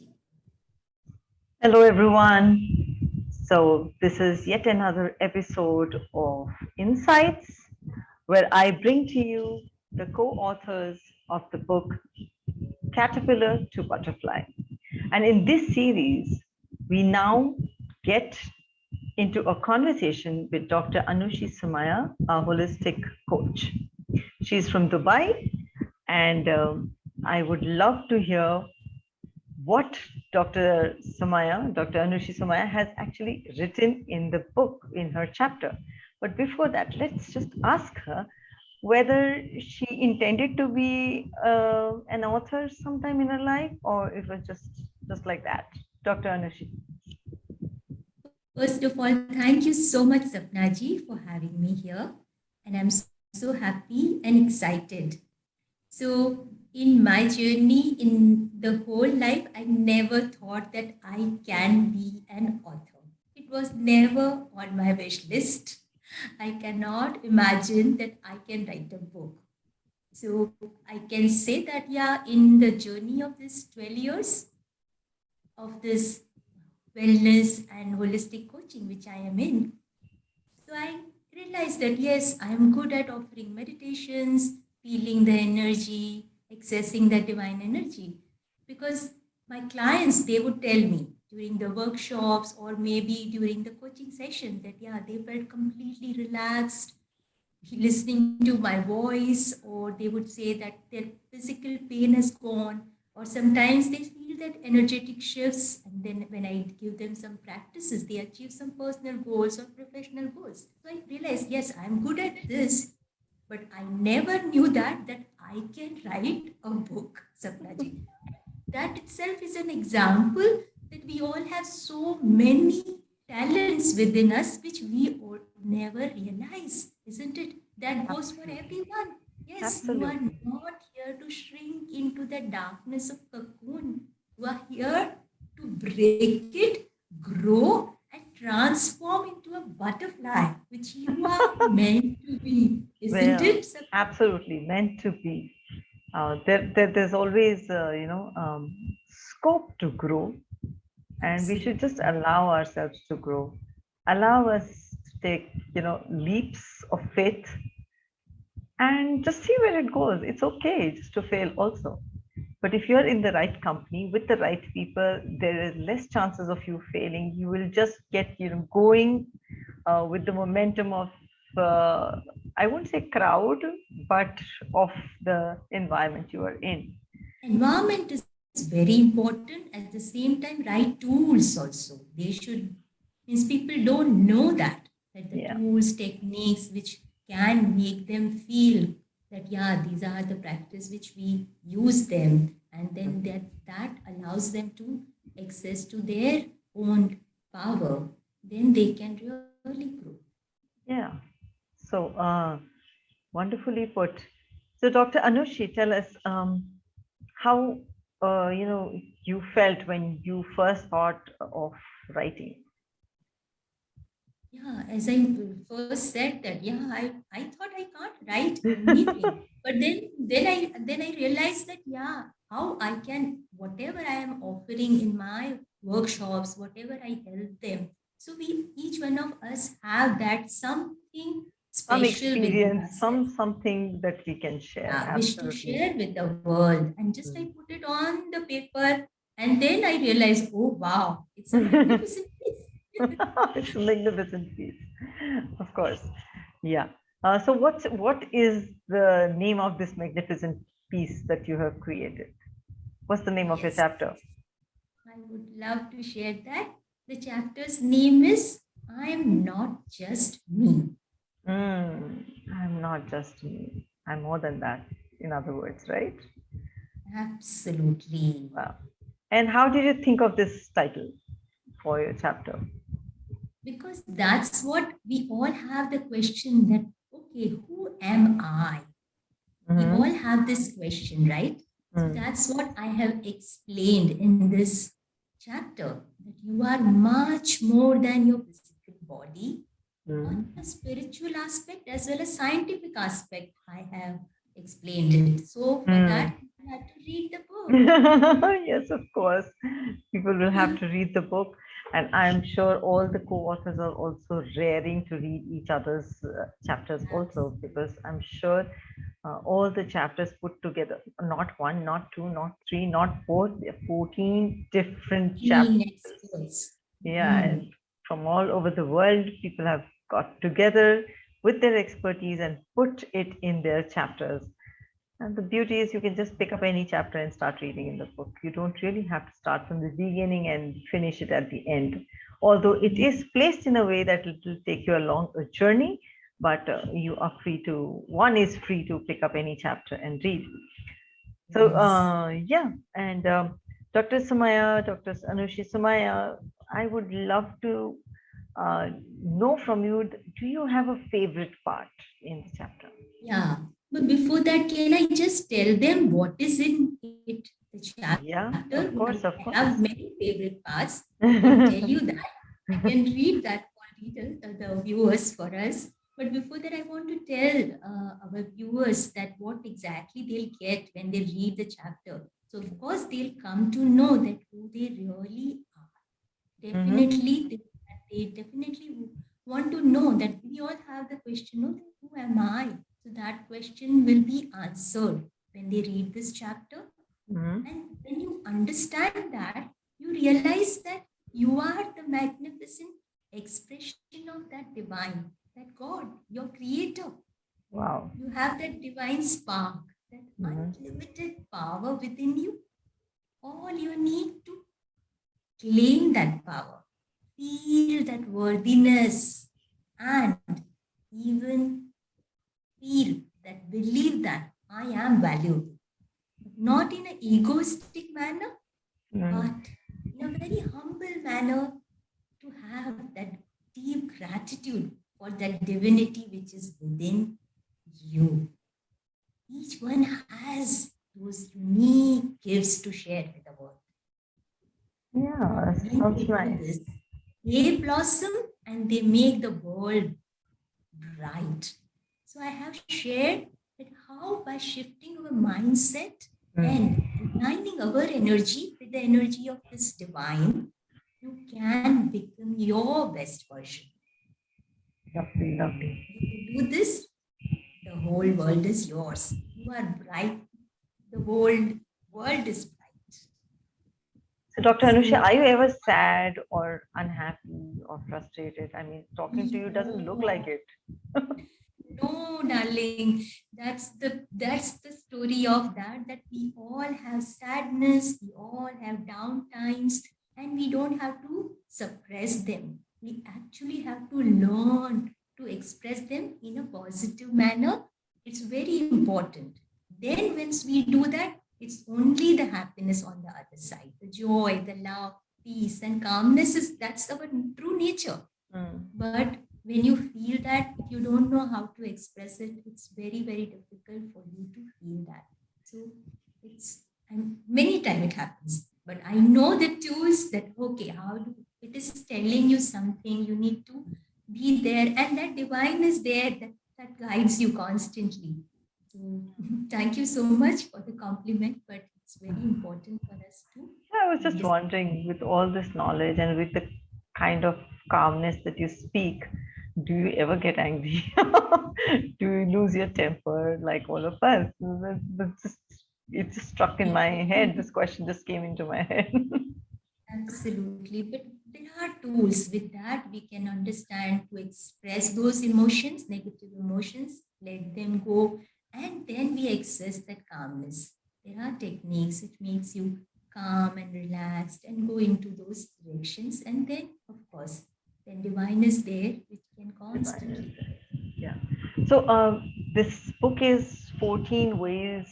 meeting. Hello, everyone. So this is yet another episode of Insights, where I bring to you the co-authors of the book Caterpillar to Butterfly. And in this series, we now get into a conversation with Dr. Anushi Somaiya, a holistic coach. She's from Dubai, and um, I would love to hear what Dr. Samaya, Dr. Anushi Samaya has actually written in the book, in her chapter. But before that, let's just ask her whether she intended to be uh, an author sometime in her life or it was just just like that. Dr. Anushi. First of all, thank you so much, Sapnaji, for having me here. And I'm so happy and excited. So in my journey, in the whole life, I never thought that I can be an author. It was never on my wish list. I cannot imagine that I can write a book. So I can say that, yeah, in the journey of this 12 years of this wellness and holistic coaching, which I am in. So I realized that yes, I am good at offering meditations, feeling the energy, accessing that divine energy. Because my clients, they would tell me during the workshops or maybe during the coaching session that yeah, they felt completely relaxed, listening to my voice, or they would say that their physical pain has gone, or sometimes they feel that energetic shifts and then when i give them some practices they achieve some personal goals or professional goals so i realized yes i'm good at this but i never knew that that i can write a book sapnaji. That itself is an example that we all have so many talents within us which we all never realize isn't it? That goes for everyone. Yes, Absolutely. you are not here to shrink into the darkness of cocoon. You are here to break it, grow, and transform into a butterfly, which you are meant to be, isn't well, it? Absolutely, meant to be. Uh, there, there, there's always, uh, you know, um, scope to grow, and we should just allow ourselves to grow. Allow us to take, you know, leaps of faith and just see where it goes. It's okay just to fail also. But if you're in the right company with the right people, there is less chances of you failing. You will just get you know going uh, with the momentum of uh, I won't say crowd, but of the environment you are in. Environment is very important. At the same time, right tools also. They should means people don't know that that the yeah. tools, techniques which can make them feel that yeah these are the practice which we use them and then that that allows them to access to their own power then they can really grow yeah so uh wonderfully put so dr anushi tell us um how uh, you know you felt when you first thought of writing yeah, as I first said that, yeah, I, I thought I can't write anything. but then then I then I realized that yeah, how I can whatever I am offering in my workshops, whatever I help them. So we each one of us have that something some experience, some something that we can share. Yeah, wish to share with the world. And just I put it on the paper and then I realized, oh wow, it's a magnificent piece it's a magnificent piece, of course. Yeah. Uh, so what's what is the name of this magnificent piece that you have created? What's the name of yes. your chapter? I would love to share that. The chapter's name is I'm Not Just Me. Mm, I'm not just me. I'm more than that, in other words, right? Absolutely. Wow. And how did you think of this title for your chapter? because that's what we all have the question that okay who am i mm-hmm. we all have this question right mm-hmm. so mm. that's what i have explained in this chapter that you are much more than your physical body mm-hmm. on the spiritual aspect as well as scientific aspect i have explained it so for mm. that you have to read the book. yes, of course. People will have to read the book. And I'm sure all the co-authors are also raring to read each other's uh, chapters also, because I'm sure uh, all the chapters put together, not one, not two, not three, not four, there are 14 different chapters. Yeah, Mm. and from all over the world, people have got together with their expertise and put it in their chapters. And the beauty is you can just pick up any chapter and start reading in the book. You don't really have to start from the beginning and finish it at the end. Although it is placed in a way that it will take you along a journey, but uh, you are free to, one is free to pick up any chapter and read. So uh, yeah, and um, Dr. Samaya, Dr. Anushi Samaya, I would love to uh, know from you, do you have a favorite part in the chapter? Yeah. But before that, can I just tell them what is in it? The chapter. Yeah, of course, of course. I have many favorite parts. I can tell you that. I can read that for the viewers for us. But before that, I want to tell uh, our viewers that what exactly they'll get when they read the chapter. So of course, they'll come to know that who they really are. Definitely, they, they definitely want to know that we all have the question, of who am I? So that question will be answered when they read this chapter. Mhm. And when you understand that, you realize that you are the magnificent expression of that divine, that God, your creator. Wow. You have that divine spark, that Mhm. unlimited power within you. All you need to claim that power, feel that worthiness, and even feel that, believe that I am valuable. Not in an egoistic manner, Mm. but in a very humble manner to have that deep gratitude for that divinity which is within you. Each one has those unique gifts to share with the world. Yeah, that When they sounds do nice. They blossom and they make the world bright. So I have shared that how by shifting our mindset Mm. and aligning our energy with the energy of this divine, you can become your best version. Lovely, lovely. If you do this, the whole world is yours. You are bright. The whole world is bright. So, Dr. Anusha, are you ever sad or unhappy or frustrated? I mean, talking to you doesn't look like it. No, darling, that's the that's the story of that. That we all have sadness, we all have down times, and we don't have to suppress them. We actually have to learn to express them in a positive manner. It's very important. Then, once we do that, it's only the happiness on the other side, the joy, the love, peace, and calmness is that's our true nature. Mm. But when you feel that if you don't know how to express it it's very very difficult for you to feel that. So it's and many times it happens. But i know the tools that okay how do it is telling you something you need to be there. And that divine is there that, that guides you constantly so thank you so much for the compliment but it's very important for us to I was just wondering, with all this knowledge and with the kind of calmness that you speak, do you ever get angry? do you lose your temper like all of us? That's just, it just struck in my head. This question just came into my head. Absolutely. But there are tools with that we can understand to express those emotions, negative emotions, let them go, and then we access that calmness. There are techniques which makes you calm and relaxed and go into those directions. And then, of course, then divine is there, which can constantly. yeah. So um, this book is 14 ways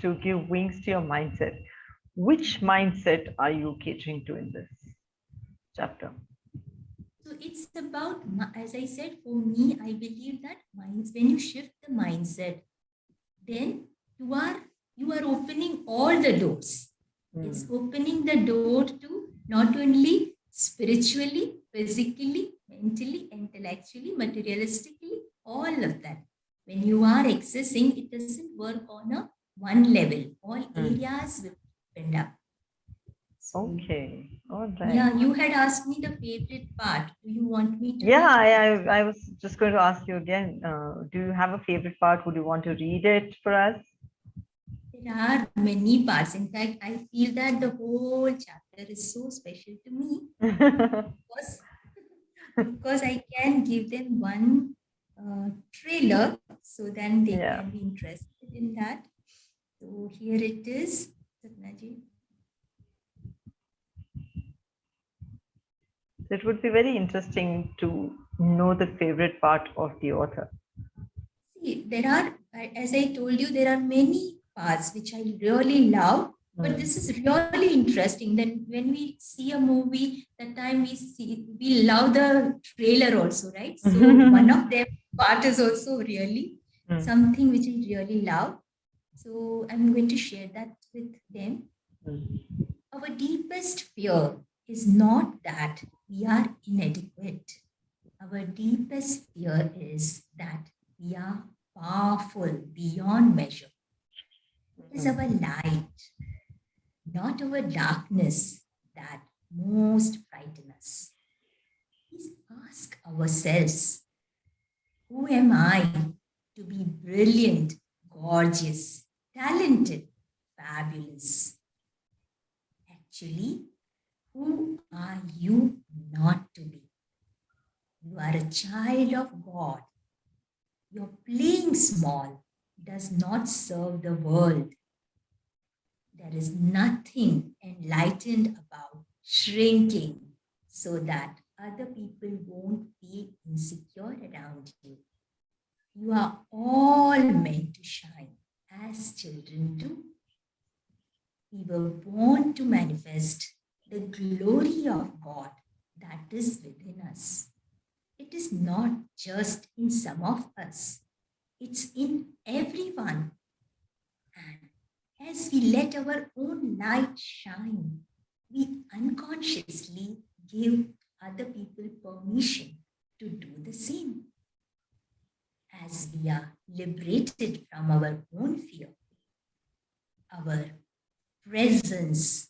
to give wings to your mindset. Which mindset are you catering to in this chapter? So it's about, as I said, for me, I believe that minds, when you shift the mindset, then you are you are opening all the doors. It's Mm. opening the door to not only spiritually, physically, mentally, intellectually, materialistically, all of that. When you are accessing, it doesn't work on a one level. All Hmm. areas will be opened up. So, Okay. All right. Yeah, you had asked me the favorite part. Do you want me to? Yeah, I. I, I was just going to ask you again. Uh, do you have a favorite part? Would you want to read it for us? There are many parts. In fact, I feel that the whole chapter is so special to me because, because I can give them one uh, trailer so then they Yeah. can be interested in that. So here it is. Sapnaji. It would be very interesting to know the favorite part of the author. See, there are, as I told you, there are many parts which I really love. But this is really interesting. Then when we see a movie, the time we see we love the trailer also, right? So one of them part is also really Mm. something which I really love. So I'm going to share that with them. Mm. Our deepest fear is not that we are inadequate. Our deepest fear is that we are powerful beyond measure. It is our light, not our darkness, that most frighten us. Please ask ourselves Who am I to be brilliant, gorgeous, talented, fabulous? Actually, who are you not to be? You are a child of God. Your playing small does not serve the world. There is nothing enlightened about shrinking so that other people won't be insecure around you. You are all meant to shine as children do. We were born to manifest the glory of God that is within us. It is not just in some of us, it's in everyone. And as we let our own light shine, we unconsciously give other people permission to do the same. As we are liberated from our own fear, our presence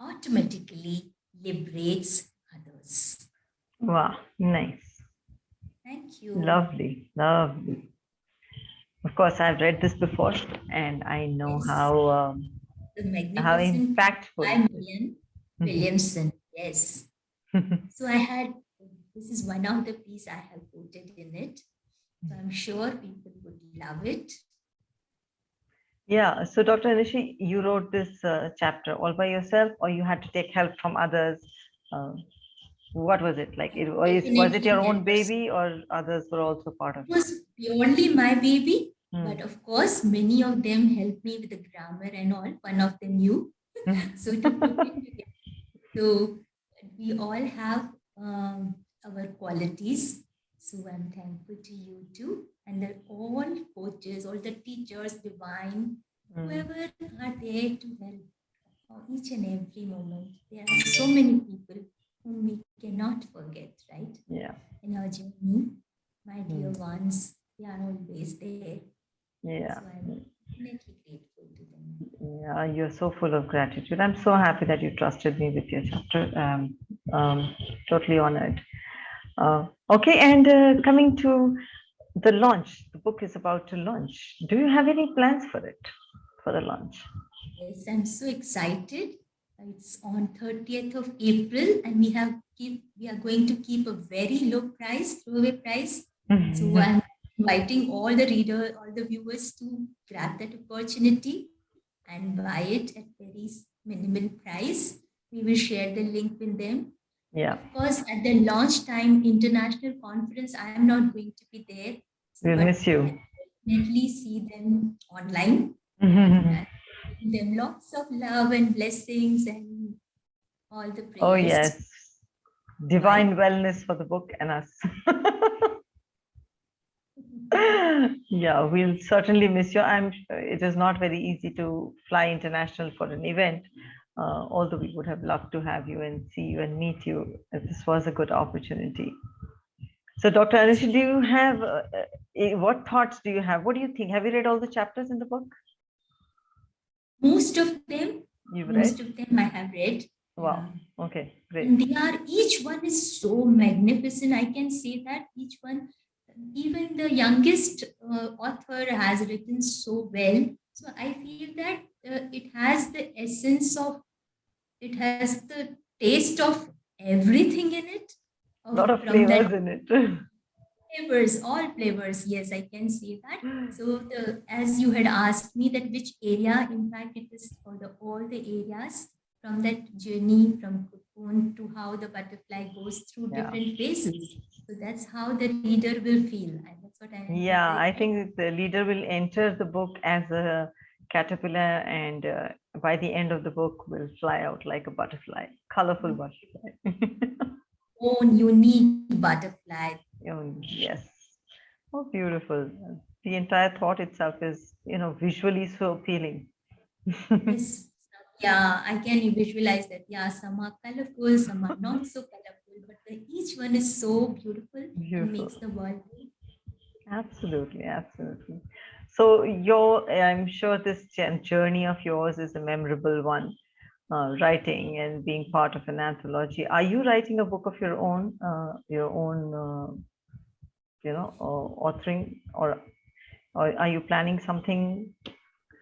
automatically liberates others. Wow, nice. Thank you. Lovely, lovely. Of course, I've read this before and I know Yes. how um, the how impactful. by Marianne Mhm. Williamson. Yes. So I had this is one of the piece I have quoted in it. So I'm sure people would love it. Yeah, so Dr. Anishi, you wrote this uh, chapter all by yourself or you had to take help from others? Um, what was it like? It, was, was it your own baby or others were also part of It It was purely my baby, Hmm. but of course, many of them helped me with the grammar and all. One of them you. Mhm. so to put it together. So we all have um, our qualities. So I'm thankful to you too. And they're all coaches, all the teachers, divine, Mm. whoever are there to help for each and every moment. There are so many people whom we cannot forget, right? Yeah, In our journey, my dear Mm. ones, they are always there. yeah. So I'm infinitely grateful to them. Yeah, you're so full of gratitude. I'm so happy that you trusted me with your chapter. Um, um, totally honored. Uh, okay, and uh, coming to the launch, the book is about to launch. Do you have any plans for it, for the launch? Yes, I'm so excited. It's on 30th of April, and we have keep we are going to keep a very low price, throwaway price. So I'm inviting all the reader, all the viewers to grab that opportunity and buy it at very minimal price. We will share the link with them. Yeah, Of course, at the launch time international conference, I am not going to be there. We'll miss you. Definitely see them online. Mm-hmm. give them lots of love and blessings and all the prayers. oh, yes. Divine wellness for the book and us. yeah, we'll certainly miss you. I'm sure it is not very easy to fly international for an event. Uh, although we would have loved to have you and see you and meet you. This was a good opportunity. So, Dr. Anish, do you have uh, uh, eh, what thoughts do you have? What do you think? Have you read all the chapters in the book? most of them, You've read? most of them I have read. Wow. Okay, great. And they are, each one is so magnificent. I can say that each one, even the youngest uh, author has written so well. So I feel that uh, it has the essence of, it has the taste of everything in it. A lot of flavors in it. flavors, all flavors. Yes, I can say that. So the as you had asked me that which area, in fact, it is for the all the areas from that journey from cocoon to how the butterfly goes through Yeah. different phases. So that's how the reader will feel. And that's what I Yeah, I think the leader will enter the book as a caterpillar and uh, by the end of the book will fly out like a butterfly, colorful butterfly. own unique butterfly. Oh, yes. Oh, beautiful. The entire thought itself is, you know, visually so appealing. Yes. Yeah, I can visualize that. Yeah, some are colorful, some are not so colorful, but the, each one is so beautiful Beautiful. makes the world Absolutely, absolutely. So your, I'm sure this journey of yours is a memorable one, uh, writing and being part of an anthology. Are you writing a book of your own, uh, your own, uh, you know, uh, authoring, or, or are you planning something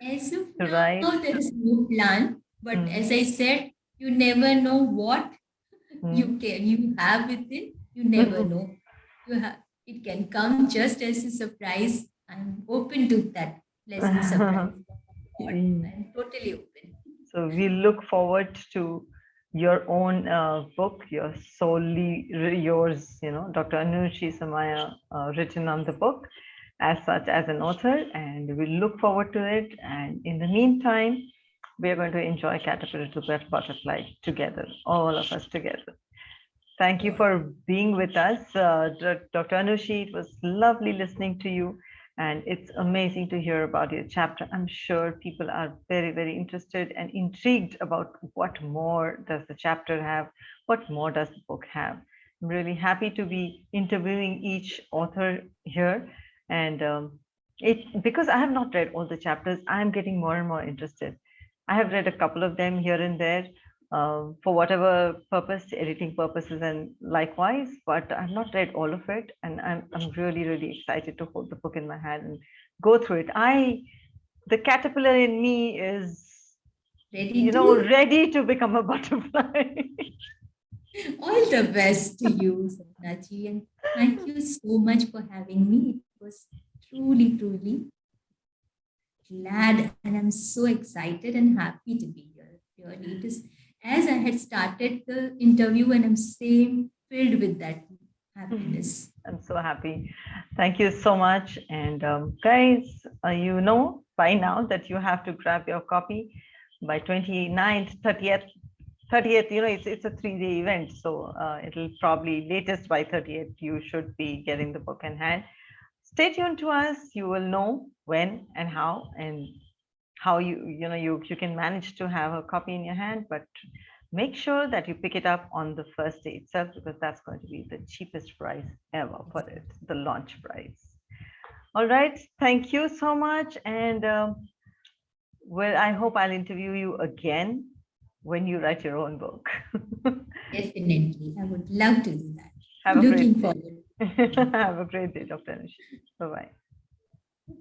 As of to now, write? there is no plan. But Mm. as I said, you never know what Hmm, you can you have within. You never know. You have it can come just as a surprise. I'm open to that pleasant surprise. Mm. I'm totally open. So we look forward to your own uh, book, your solely yours, you know, Dr. Anushi Samaya uh, written on the book as such as an author, and we look forward to it. And in the meantime, we are going to enjoy Caterpillar to But- Butterfly together, all of us together. Thank you for being with us, uh, Dr. Dr. Anushi. It was lovely listening to you. And it's amazing to hear about your chapter. I'm sure people are very, very interested and intrigued about what more does the chapter have? What more does the book have? I'm really happy to be interviewing each author here. And um, it because I have not read all the chapters, I'm getting more and more interested. I have read a couple of them here and there um, for whatever purpose, editing purposes and likewise, but I've not read all of it. And I'm, I'm really, really excited to hold the book in my hand and go through it. I, the caterpillar in me is, Ready you to know, ready to become a butterfly. all the best to you, Sapnaji. And thank you so much for having me. It was truly, truly glad and I'm so excited and happy to be here. Really, it is as I had started the interview and I'm same filled with that happiness. I'm so happy. Thank you so much. And um, guys, uh, you know by now that you have to grab your copy by 29th, 30th, 30th, you know, it's, it's a three day event. So uh, it'll probably latest by 30th, you should be getting the book in hand. Stay tuned to us. You will know when and how and how you, you know, you, you can manage to have a copy in your hand, but make sure that you pick it up on the first day itself because that's going to be the cheapest price ever for it, the launch price. All right, thank you so much. And um, well, I hope I'll interview you again when you write your own book. Definitely. I would love to do that. Have a Looking forward. Have a great day, Dr. Anish. Bye-bye.